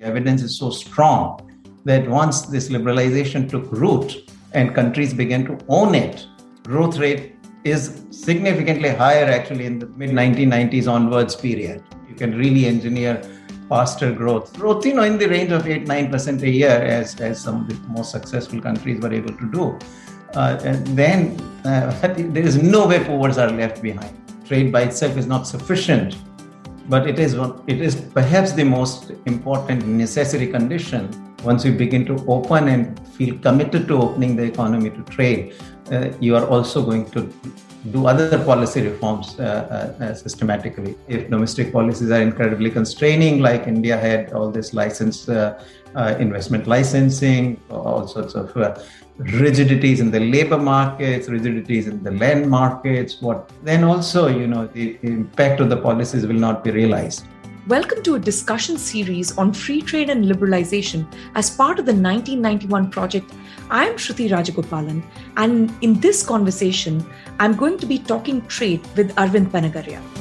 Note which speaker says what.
Speaker 1: Evidence is so strong that once this liberalization took root and countries began to own it, growth rate is significantly higher actually in the mid 1990s onwards period. You can really engineer faster growth. Growth, you know, in the range of 8 9% a year, as, as some of the most successful countries were able to do. Uh, and then uh, there is no way forwards are left behind. Trade by itself is not sufficient, but it is, it is perhaps the most important necessary condition once you begin to open and feel committed to opening the economy to trade, uh, you are also going to do other policy reforms uh, uh, uh, systematically. If domestic policies are incredibly constraining, like India had all this license, uh, uh, investment licensing, all sorts of rigidities in the labor markets, rigidities in the land markets, what then also, you know, the impact of the policies will not be realized.
Speaker 2: Welcome to a discussion series on free trade and liberalization as part of the 1991 project. I am Shruti Rajagopalan, and in this conversation, I'm going to be talking trade with Arvind Panagariya.